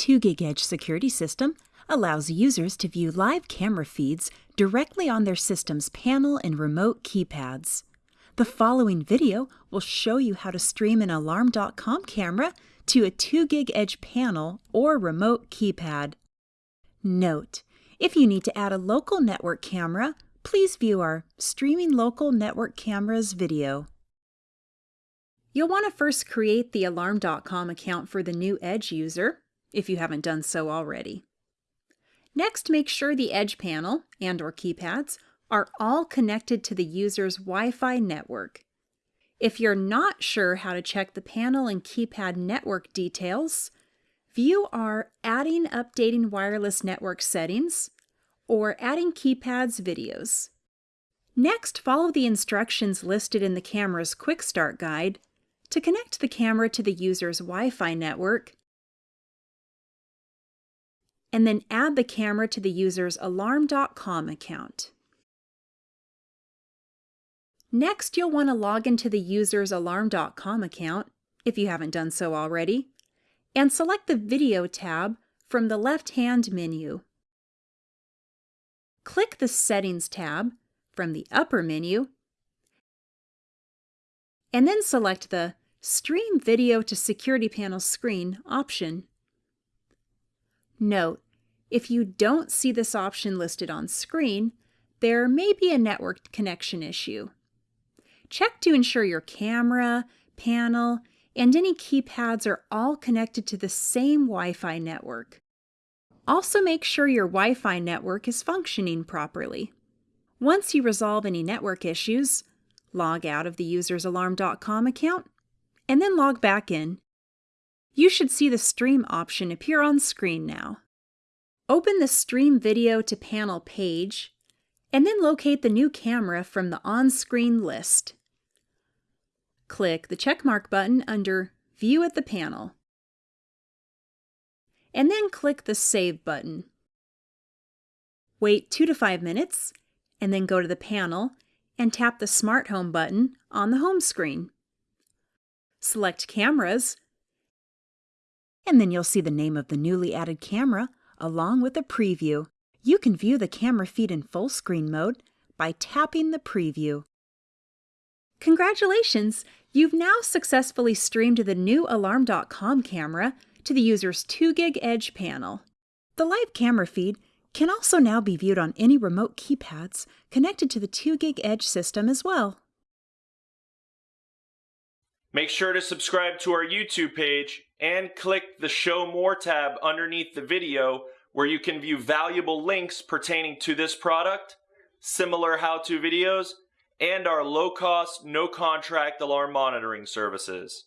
2 Gig Edge security system allows users to view live camera feeds directly on their system's panel and remote keypads. The following video will show you how to stream an Alarm.com camera to a 2 Gig Edge panel or remote keypad. Note, if you need to add a local network camera, please view our Streaming Local Network Cameras video. You'll want to first create the Alarm.com account for the new Edge user, if you haven't done so already. Next, make sure the Edge panel and or keypads are all connected to the user's Wi-Fi network. If you're not sure how to check the panel and keypad network details, view our Adding Updating Wireless Network Settings or Adding Keypads videos. Next, follow the instructions listed in the camera's Quick Start Guide to connect the camera to the user's Wi-Fi network, and then add the camera to the user's Alarm.com account. Next, you'll want to log into the user's Alarm.com account, if you haven't done so already, and select the Video tab from the left-hand menu. Click the Settings tab from the upper menu, and then select the Stream Video to Security Panel Screen option. Note, if you don't see this option listed on screen, there may be a network connection issue. Check to ensure your camera, panel, and any keypads are all connected to the same Wi-Fi network. Also make sure your Wi-Fi network is functioning properly. Once you resolve any network issues, log out of the user's alarm.com account and then log back in. You should see the stream option appear on screen now. Open the Stream Video to Panel page, and then locate the new camera from the on-screen list. Click the checkmark button under View at the panel, and then click the Save button. Wait 2 to 5 minutes, and then go to the panel and tap the Smart Home button on the home screen. Select Cameras, and then you'll see the name of the newly added camera along with a preview. You can view the camera feed in full screen mode by tapping the preview. Congratulations! You've now successfully streamed the new Alarm.com camera to the user's 2 gig Edge panel. The live camera feed can also now be viewed on any remote keypads connected to the 2 gig Edge system as well. Make sure to subscribe to our YouTube page and click the Show More tab underneath the video where you can view valuable links pertaining to this product, similar how-to videos, and our low-cost, no-contract alarm monitoring services.